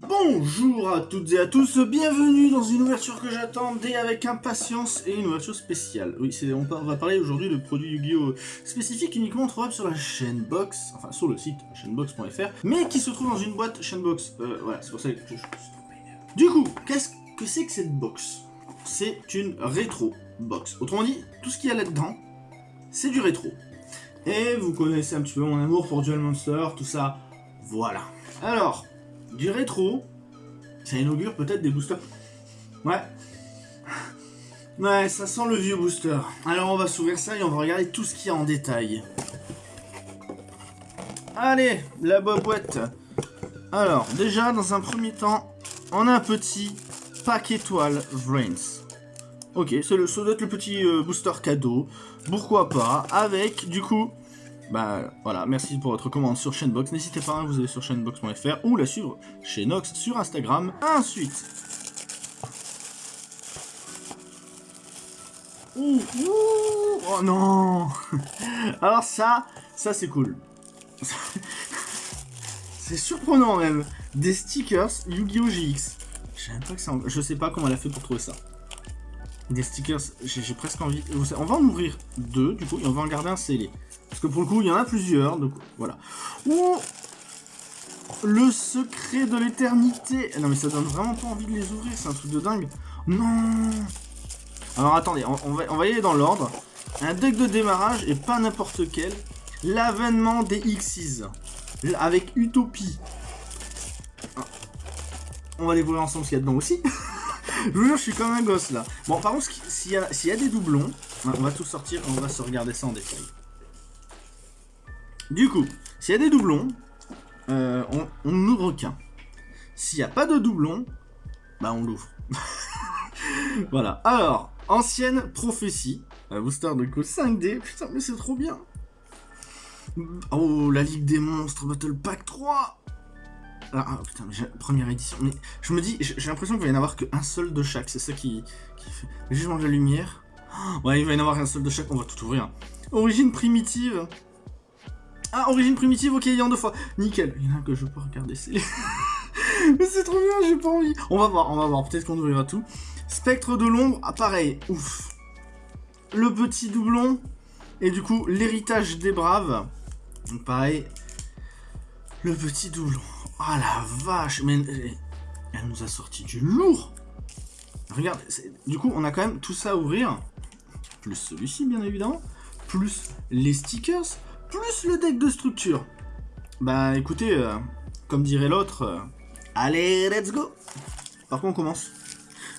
Bonjour à toutes et à tous, bienvenue dans une ouverture que j'attendais avec impatience et une ouverture spéciale. Oui, on, va parler aujourd'hui de produits Yu-Gi-Oh! spécifiques uniquement trouvables sur la chaîne Box, enfin sur le site chaînebox.fr, mais qui se trouve dans une boîte chaînebox. Euh, voilà, c'est pour ça que je, je Du coup, qu'est-ce que c'est que cette box? C'est une rétro box. Autrement dit, tout ce qu'il y a là-dedans, c'est du rétro. Et vous connaissez un petit peu mon amour pour Duel Monster, tout ça, voilà. Alors, du rétro, ça inaugure peut-être des boosters. Ouais. Ouais, ça sent le vieux booster. Alors on va s'ouvrir ça et on va regarder tout ce qu'il y a en détail. Allez, la boîte. Alors, déjà, dans un premier temps, on a un petit pack étoile Vrains. Ok, c'est le, ça doit être le petit euh, booster cadeau. Pourquoi pas Avec, du coup, bah voilà, merci pour votre commande sur Chainbox. N'hésitez pas, vous allez sur chainbox.fr ou la suivre chez Nox sur Instagram. Ensuite. Oh non Alors ça, ça c'est cool. c'est surprenant même. Des stickers Yu-Gi-Oh! GX. Je. Je sais pas comment elle a fait pour trouver ça. Des stickers, j'ai presque envie... On va en ouvrir deux, du coup, et on va en garder un scellé. Parce que pour le coup, il y en a plusieurs, donc voilà. Ouh Le secret de l'éternité Non mais ça donne vraiment pas envie de les ouvrir, c'est un truc de dingue. Non Alors attendez, on, va, on y aller dans l'ordre. Un deck de démarrage, et pas n'importe quel. L'avènement des Xyz. Avec Utopie. Ah. On va découvrir ensemble ce qu'il y a dedans aussi. je vous jure, je suis comme un gosse là. Bon, par contre, s'il y, a des doublons, on va tout sortir, on va se regarder ça en détail. Du coup, s'il y a des doublons, euh, on, n'ouvre qu'un. S'il n'y a pas de doublons, bah on l'ouvre. voilà. Alors, ancienne prophétie. Booster de coup 5D. Putain, mais c'est trop bien. Oh, la Ligue des Monstres Battle Pack 3 ah, ah, putain, mais première édition. Mais je me dis, j'ai l'impression qu'il va y en avoir qu'un seul de chaque. C'est ça qui, fait. Jugement de la lumière. ouais, il va y en avoir un seul de chaque. On va tout ouvrir. Origine primitive. Ah, origine primitive, ok, il y en deux fois. Nickel. Il y en a que je peux regarder. Mais c'est trop bien, j'ai pas envie. On va voir, on va voir. Peut-être qu'on ouvrira tout. Spectre de l'ombre, ah, pareil. Ouf. Le petit doublon. Et du coup, l'héritage des braves. Donc pareil. Le petit doublon. Ah la vache. Mais elle nous a sorti du lourd. Regarde, du coup, on a quand même tout ça à ouvrir. Plus celui-ci, bien évidemment. Plus les stickers plus le deck de structure. Bah écoutez, euh, comme dirait l'autre, euh, allez, let's go Par contre, on commence?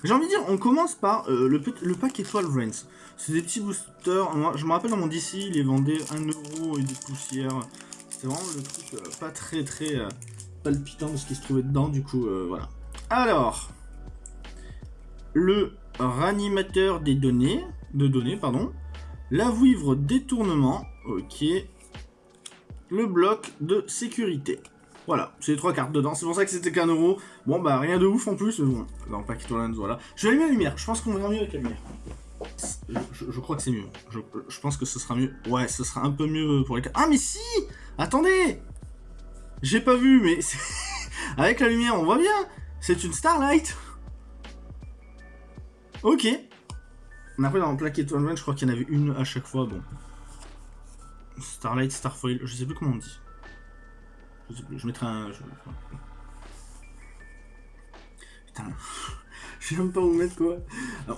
J'ai envie de dire, on commence par euh, le, le, pack étoile Reigns. C'est des petits boosters. Je me rappelle dans mon DC, il les vendait 1€ et des poussières. C'était vraiment le truc pas très très palpitant de ce qui se trouvait dedans. Du coup, voilà. Alors, le ranimateur des données, de données, pardon. La vouivre détournement, ok le bloc de sécurité. Voilà, c'est les trois cartes dedans, c'est pour ça que c'était qu'un euro. Bon bah rien de ouf en plus, mais bon, dans Packet voilà. Je vais allumer la lumière, je pense qu'on va mieux avec la lumière. Je, crois que c'est mieux, je, pense que ce sera mieux. Ouais, ce sera un peu mieux pour les cartes. Ah mais si Attendez J'ai pas vu, mais avec la lumière on voit bien C'est une Starlight Ok. Après dans Plaquette One je crois qu'il y en avait une à chaque fois, bon. Starlight, Starfoil, je sais plus comment on dit. Je, sais plus, je mettrai un... Putain, je sais même pas où mettre quoi.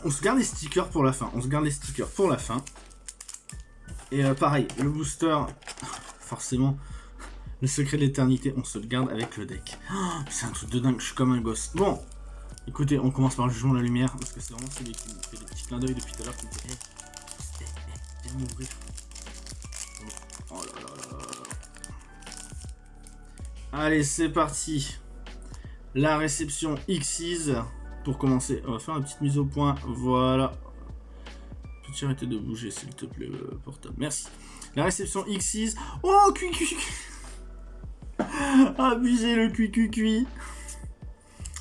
on se garde les stickers pour la fin, on se garde les stickers pour la fin. Et euh, pareil, le booster, forcément, le secret de l'éternité, on se le garde avec le deck. c'est un truc de dingue, je suis comme un gosse. Bon, écoutez, on commence par le jugement de la lumière, parce que c'est vraiment celui qui fait des petits clins d'œil depuis tout à l'heure. Oh Allez, c'est parti. La réception X's. Pour commencer, on va faire une petite mise au point. Voilà. Peux-tu arrêter de bouger, s'il te plaît, euh, portable Merci. La réception X's. Oh, cui cui le cui cui.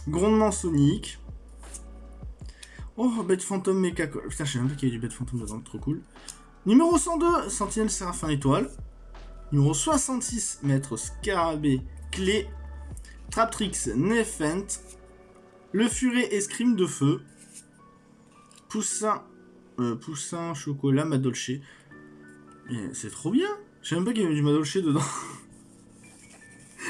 Grondement sonique. Oh, bête fantôme méca. Putain, je sais même pas qu'il y a du bête fantôme dedans, trop cool. Numéro 102, Sentinelle Séraphin Étoile. Numéro 66, Maître Scarabée Clé. Traptrix, Nefent, Le Furet Escrime de Feu, Poussin, euh, Poussin Chocolat Madolche. C'est trop bien Je sais même pas qu'il y avait du Madolche dedans.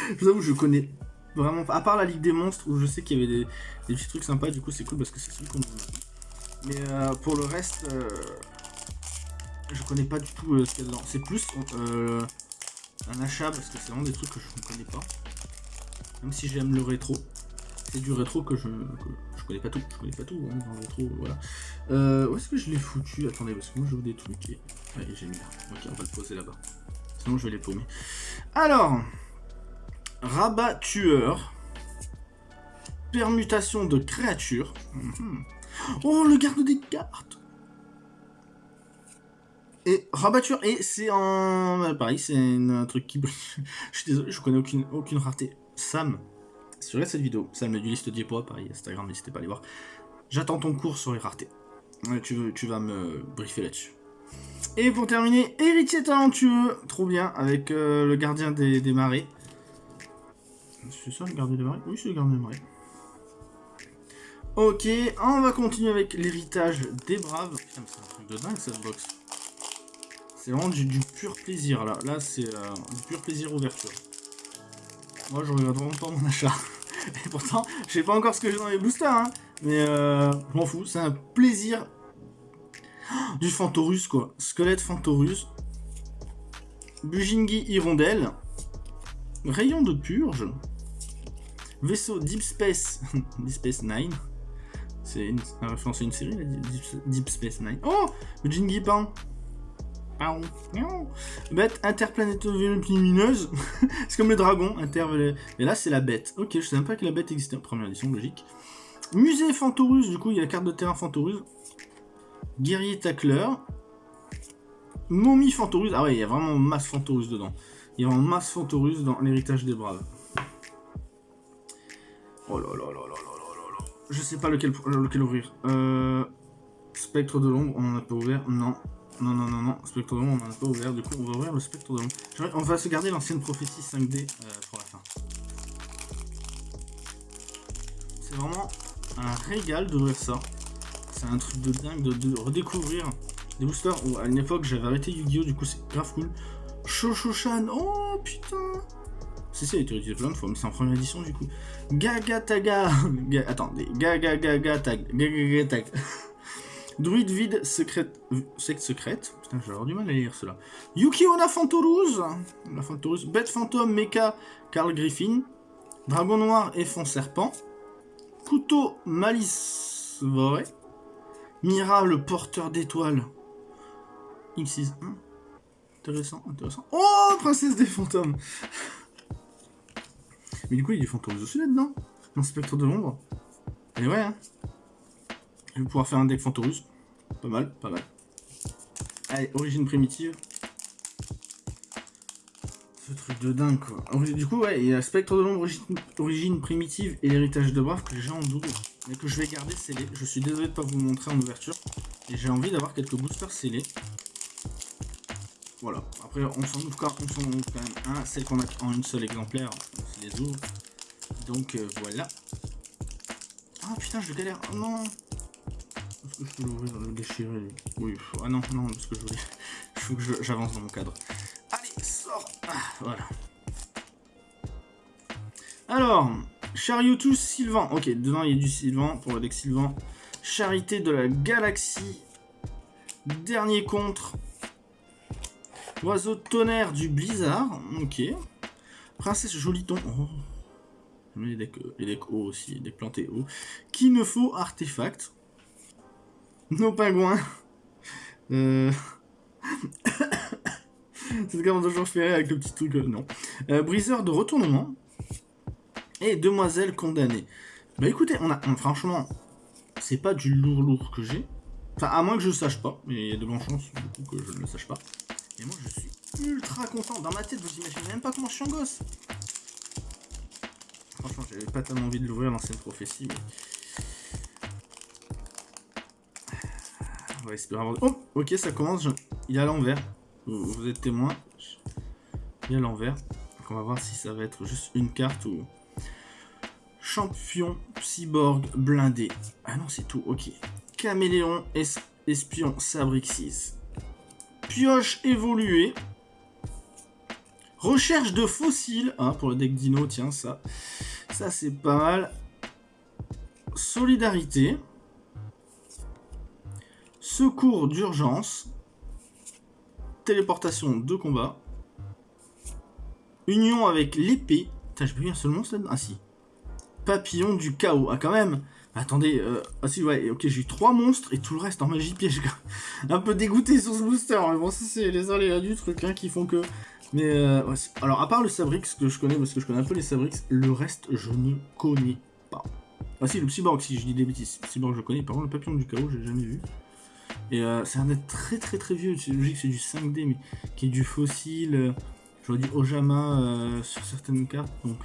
je vous avoue, je connais vraiment pas. À part la Ligue des Monstres, où je sais qu'il y avait des, petits trucs sympas, du coup c'est cool parce que c'est celui qu'on. Mais euh, pour le reste, euh, je connais pas du tout euh, ce qu'il y a dedans. C'est plus un achat parce que c'est vraiment des trucs que je ne connais pas. Même si j'aime le rétro. C'est du rétro que je connais pas tout. Je connais pas tout hein, dans le rétro, voilà. Euh, où est-ce que je l'ai foutu? Attendez, parce que moi je veux des trucs. Et... J'ai mis là. Ok, on va le poser là-bas. Sinon je vais les paumer. Alors, rabat tueur. Permutation de créatures. Mhm. Oh, le garde des cartes et rabatture, et c'est en... Pareil, c'est un truc qui je suis désolé, je connais aucune, aucune rareté. Sam, sur cette vidéo, Sam a du liste Diepois, pareil, Instagram, n'hésitez pas à aller voir. J'attends ton cours sur les raretés. Tu, veux- tu vas me briefer là-dessus. Et pour terminer, héritier talentueux, trop bien, avec euh, le gardien des, des marais. C'est ça le gardien des marais? Oui, c'est le gardien des marais. Ok, on va continuer avec l'héritage des braves. Putain, c'est un truc de dingue cette box. C'est vraiment du, du pur plaisir là. Là, c'est euh, du pur plaisir ouverture. Moi, je regarde vraiment pas mon achat. Et pourtant, je sais pas encore ce que j'ai dans les boosters, hein. Mais euh, je m'en fous. C'est un plaisir. Du Fantorus, quoi. Squelette Fantorus. Bujingi Hirondelle. Rayon de purge. Vaisseau Deep Space. Deep Space Nine. C'est une, référence à une série, là, Deep, Space Nine. Oh Bujingi Pan. Bête interplanétaire lumineuse. c'est comme le dragon. Inter... Euh, Et là, c'est la bête. Ok, je sais même pas que la bête existait. Première édition, logique. Musée Fantorus. Du coup, il y a la carte de terrain Fantorus. Guerrier tacleur. Momie Fantorus. Ah ouais, il y a vraiment masse Fantorus dedans. Il y a vraiment masse Fantorus dans l'héritage des braves. Oh là là là là là là là. Je sais pas lequel, lequel ouvrir. Euh, Spectre de l'ombre, on en a pas ouvert. Non. Non, non, non, non. Spectre de l'ombre, on en a pas ouvert. Du coup, on va ouvrir le Spectre de l'ombre. J'aimerais- On va se garder l'ancienne prophétie 5D euh, pour la fin. C'est vraiment un régal d'ouvrir ça. C'est un truc de dingue de, redécouvrir des boosters où à une époque j'avais arrêté Yu-Gi-Oh! Du coup, c'est grave cool. Shosho-chan, oh putain! Si, si, elle a été plein de fois, mais c'est en première édition du coup. Gaga-taga! Ga- Attendez, gaga-gaga-tag. Gaga-gaga-tag. Druide vide secrète. Secte secrète. Putain, j'ai du mal à lire cela. Yukiona Fantorus. La Fantorus. Bête fantôme, Mecha, Carl Griffin. Dragon noir et fond serpent. Couteau malice voré. Mira, le porteur d'étoiles. X6. hein. Intéressant, intéressant. Oh, princesse des fantômes. Mais du coup, il y a des fantômes aussi là-dedans. Dans Spectre de l'ombre. Et ouais, hein. Je vais pouvoir faire un deck Fantorus. Pas mal, pas mal. Allez, origine primitive. Ce truc de dingue quoi. Du coup, ouais, il y a Spectre de l'ombre, origine, primitive et l'héritage de Brave que j'ai en double. Mais que je vais garder scellé. Je suis désolé de pas vous montrer en ouverture. Et j'ai envie d'avoir quelques boosters scellés. Voilà. Après, on s'en ouvre quand, même un. Celle qu'on a en une seule exemplaire, on se les ouvre. Donc euh, voilà. Ah putain, je galère. Oh non je peux l'ouvrir, le déchirer Oui, ah non, non, parce que je voulais. Il faut que j'avance dans mon cadre. Allez, sors Ah, voilà. Alors, Chariotus Sylvan. Ok, dedans il y a du Sylvan pour le deck Sylvan. Charité de la galaxie. Dernier contre. Oiseau tonnerre du blizzard. Ok. Princesse Joliton. Oh. J'aime Les decks, euh, les decks hauts aussi, les decks plantés hauts. Qu'il ne faut artefact. Nos pingouins. Euh... C'est même toujours rire avec le petit truc. euh, non. Euh, briseur de retournement. Et demoiselle condamnée. Bah écoutez, on a franchement, c'est pas du lourd lourd que j'ai. Enfin, à moins que je sache pas, mais il y a de grandes chances du coup, que je ne le sache pas. Et moi, je suis ultra content. Dans ma tête, vous imaginez même pas comment je suis en gosse. Franchement, j'avais pas tellement envie de l'ouvrir l'ancienne prophétie, mais. Oh, ok, ça commence. Il est à l'envers. Vous, êtes témoin. Il est à l'envers. On va voir si ça va être juste une carte ou, champion cyborg blindé. Ah non, c'est tout, ok. Caméléon, espion, Sabrixis. Pioche évoluée. Recherche de fossiles, hein, pour le deck dino, tiens, ça. Ça, c'est pas mal. Solidarité. Secours d'urgence. Téléportation de combat. Union avec l'épée. je peux lire seulement ça Ah si. Papillon du chaos. Ah quand même Attendez, euh, ah si, ouais, ok, j'ai eu trois monstres et tout le reste en magie piège. un peu dégoûté sur ce booster, mais bon, ça c'est les aléas du truc hein, qui font que... Mais, euh, alors, à part le Sabrix que je connais, parce que je connais un peu les Sabrix, le reste, je ne connais pas. Ah si, le Cyborg, si je dis des bêtises, le je connais, par contre le Papillon du Chaos, j'ai jamais vu. Et euh, c'est un net très très très vieux, c'est logique, c'est du 5D, mais qui est du fossile, euh, je dis Ojama sur certaines cartes, donc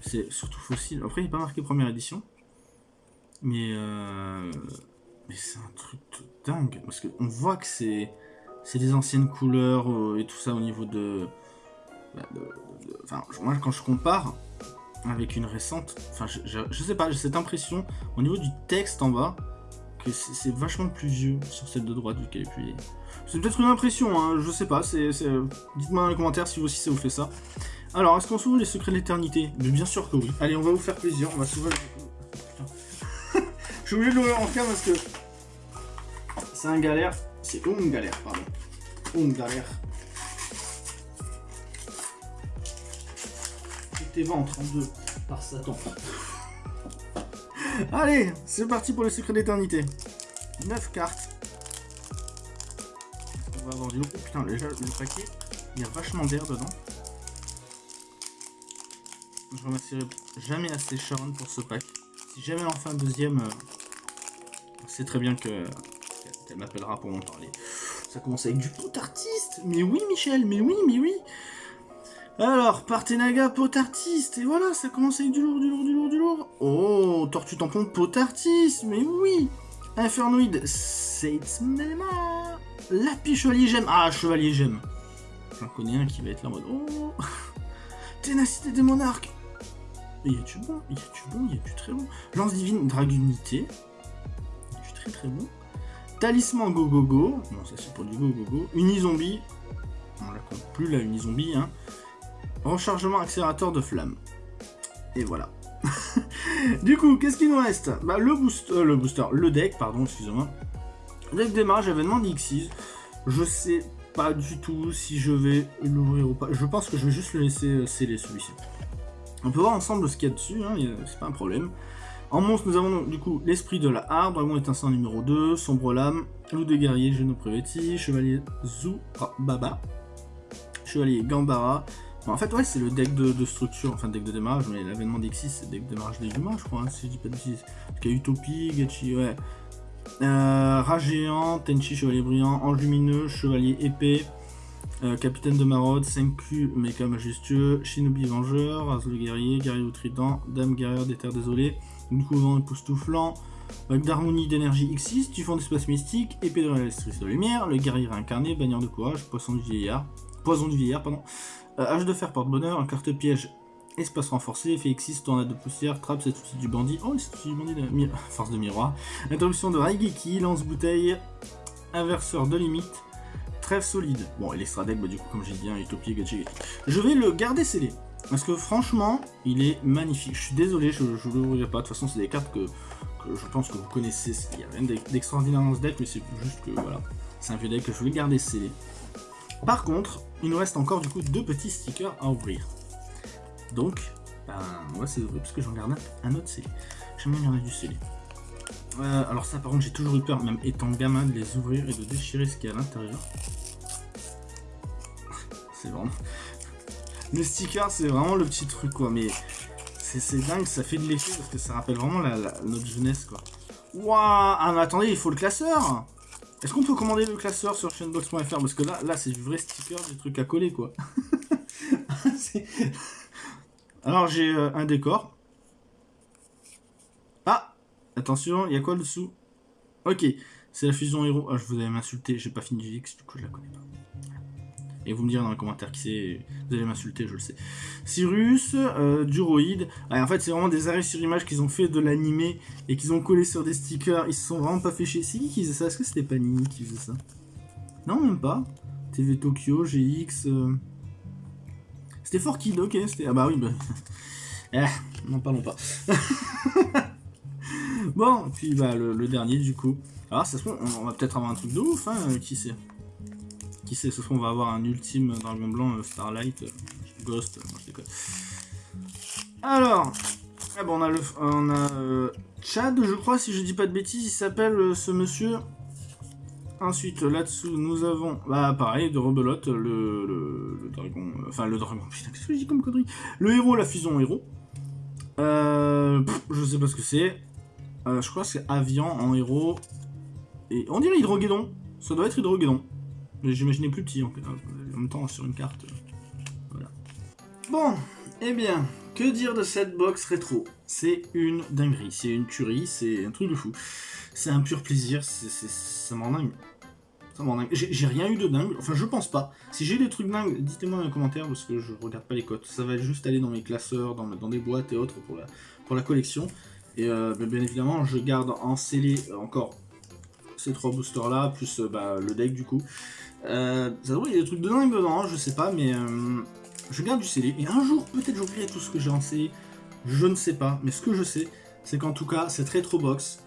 c'est surtout fossile. Après, il n'est pas marqué première édition. Mais, euh, mais c'est un truc dingue. Parce qu'on voit que c'est des anciennes couleurs euh, et tout ça au niveau bah, de... Enfin, moi, quand je compare avec une récente, enfin, je, je, sais pas, j'ai cette impression, au niveau du texte en bas, c'est vachement plus vieux sur celle de droite vu qu'elle est plus C'est peut-être une impression, hein, je sais pas, dites-moi dans les commentaires si vous aussi ça vous fait ça. Alors, est-ce qu'on s'ouvre les secrets de l'éternité? Mais bien sûr que oui. Allez, on va vous faire plaisir, on va s'ouvrir... Je suis obligé de l'ouvrir en cas parce que c'est un galère. C'est une galère, pardon. Une galère. tes ventres en deux par Satan. Allez, c'est parti pour les secrets d'éternité. 9 cartes. On va avoir du Oh putain, déjà le paquet, il y a vachement d'air dedans. Je remercierai jamais assez Sharon pour ce pack. Si jamais en fin deuxième, euh, c'est très bien que elle m'appellera pour m'en parler. Ça commence avec du pot artiste Mais oui, Michel, mais oui, mais oui Alors, Partenaga, pot artiste Et voilà, ça commence avec du lourd, du lourd, du lourd, du lourd. Oh, Tortue Tampon, pot artiste Mais oui. Infernoïde, Seitzmema Lapis Chevalier Gemme Ah, Chevalier Gemme J'en connais un qui va être là en mode... Oh. Ténacité des monarques y a-tu bon Y a-tu bon Y a-tu très bon. Lance divine, Dragunité très bon. Talisman Go Go Go, bon ça c'est pour du Go Go Go. Unizombie, on la compte plus la Unizombie, hein. Rechargement accélérateur de flamme. Et voilà. du coup, qu'est-ce qu'il nous reste? Bah, le, boost, euh, le booster, le deck, pardon, excusez-moi. Deck démarrage, événement d'Xyz. Je sais pas du tout si je vais l'ouvrir ou pas. Je pense que je vais juste le laisser euh, sceller celui-ci. On peut voir ensemble ce qu'il y a dessus, hein, c'est pas un problème. En monstre, nous avons du coup l'esprit de la harpe, dragon étincelant numéro 2, sombre lame, loup de guerrier, Geno Preveti, chevalier Baba, chevalier Gambara. En fait, ouais, c'est le deck de, structure, enfin deck de démarrage, mais l'avènement d'Exis, c'est deck de démarrage des humains, je crois, hein, si je dis pas de bêtises. Parce qu'il y a Utopie, Gachi, ouais. Euh, géant, Tenchi, chevalier brillant, ange lumineux, chevalier épée, euh, capitaine de maraude, 5Q, méca majestueux, Shinobi vengeur, As le guerrier, guerrier au trident, dame guerrière des terres désolées, une couvent époustouflant, bague d'harmonie d'énergie X6, typhon d'espace mystique, épée de réalisatrice de lumière, le guerrier incarné, bannière de courage, poisson du vieillard, poison du vieillard, pardon, euh, de fer porte-bonheur, carte piège, espace renforcé, effet X6, tornade de poussière, trappe, cet outil du bandit, oh c'est outil du bandit, de force de miroir, introduction de Raigeki, lance-bouteille, inverseur de limite, trêve solide. Bon, et l'extra deck, bah, du coup, comme j'ai dit, hein, Utopie, Gachi. Je vais le garder scellé. Parce que franchement, il est magnifique. Je suis désolé, je ne l'ouvrirai pas. De toute façon, c'est des cartes que, je pense que vous connaissez. Il n'y a rien d'extraordinaire dans ce deck, mais c'est juste que voilà. C'est un vieux deck que je vais garder scellé. Par contre, il nous reste encore du coup deux petits stickers à ouvrir. Donc, ben, va c'est ouvrir parce que j'en garde un autre scellé. J'aime bien garder du scellé. Euh, alors ça par contre j'ai toujours eu peur, même étant gamin, de les ouvrir et de déchirer ce qu'il y a à l'intérieur. c'est vraiment... Le sticker, c'est vraiment le petit truc, quoi. Mais c'est dingue, ça fait de l'effet parce que ça rappelle vraiment notre jeunesse, quoi. Waouh Ah, mais attendez, il faut le classeur Est-ce qu'on peut commander le classeur sur chainbox.fr Parce que là, là c'est du vrai sticker, du truc à coller, quoi. Alors, j'ai euh, un décor. Ah Attention, il y a quoi dessous? Ok, c'est la fusion héros. Ah, je vous avais m'insulté, j'ai pas fini du X, du coup je la connais pas. Et vous me direz dans les commentaires qui c'est, vous allez m'insulter, je le sais. Cyrus, euh, Duroid. en fait, c'est vraiment des arrêts sur image qu'ils ont fait de l'animé et qu'ils ont collé sur des stickers. Ils se sont vraiment pas fait chier. C'est qui qui faisait ça? Est-ce que c'était Panini qui faisait ça? Non, même pas. TV Tokyo, GX. Euh... C'était Kid, ok. C'était... Ah bah oui, bah. eh, n'en parlons pas. bon, puis bah, le, dernier du coup. Alors, ça se trouve, on va peut-être avoir un truc de ouf, hein, qui sait qui sait, ce soir on va avoir un ultime dragon blanc euh, Starlight, euh, Ghost, déconne. Alors, ah bon, on a, le, on a euh, Chad, je crois, si je dis pas de bêtises, il s'appelle ce monsieur. Ensuite, là-dessous, nous avons, bah pareil, de rebelote, le, dragon, enfin le dragon, putain, qu'est-ce que je dis comme connerie? Le héros, la fusion héros. Euh, je sais pas ce que c'est. je crois que c'est Avian en héros. Et on dirait Hydroguédon. Ça doit être Hydroguédon. Mais j'imaginais plus petit en, même temps sur une carte. Voilà. Bon, eh bien, que dire de cette box rétro? C'est une dinguerie, c'est une tuerie, c'est un truc de fou. C'est un pur plaisir, c'est ça m'en dingue. Ça m'en dingue. J'ai rien eu de dingue, enfin je pense pas. Si j'ai des trucs dingues, dites-moi dans les commentaires parce que je regarde pas les cotes. Ça va juste aller dans mes classeurs, dans, dans des boîtes et autres pour la, pour la collection. Et euh, bien évidemment, je garde en scellé encore ces trois boosters là, plus euh, bah, le deck du coup. Euh, ça il y a des trucs de dingue dedans, je sais pas, mais euh, je garde du scellé. Et un jour, peut-être j'ouvrirai tout ce que j'ai en scellé. Je ne sais pas, mais ce que je sais, c'est qu'en tout cas, cette rétro box,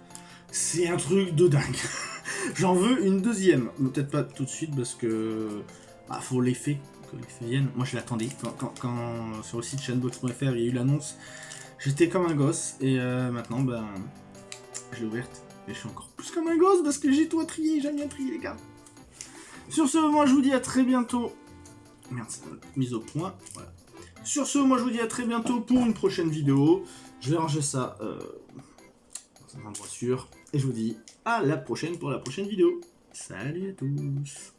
c'est un truc de dingue. J'en veux une deuxième. Peut-être pas tout de suite parce que bah, faut l'effet que l'effet vienne. Moi, je l'attendais. Quand, sur le site chainbox.fr, il y a eu l'annonce, j'étais comme un gosse. Et maintenant, ben, je l'ai ouverte. Et je suis encore plus comme un gosse parce que j'ai tout à trier. J'aime bien trier, les gars. Sur ce, moi je vous dis à très bientôt. Merde, mise au point. Voilà. Sur ce, moi je vous dis à très bientôt pour une prochaine vidéo. Je vais ranger ça euh, dans un endroit sûr. Et je vous dis à la prochaine pour la prochaine vidéo. Salut à tous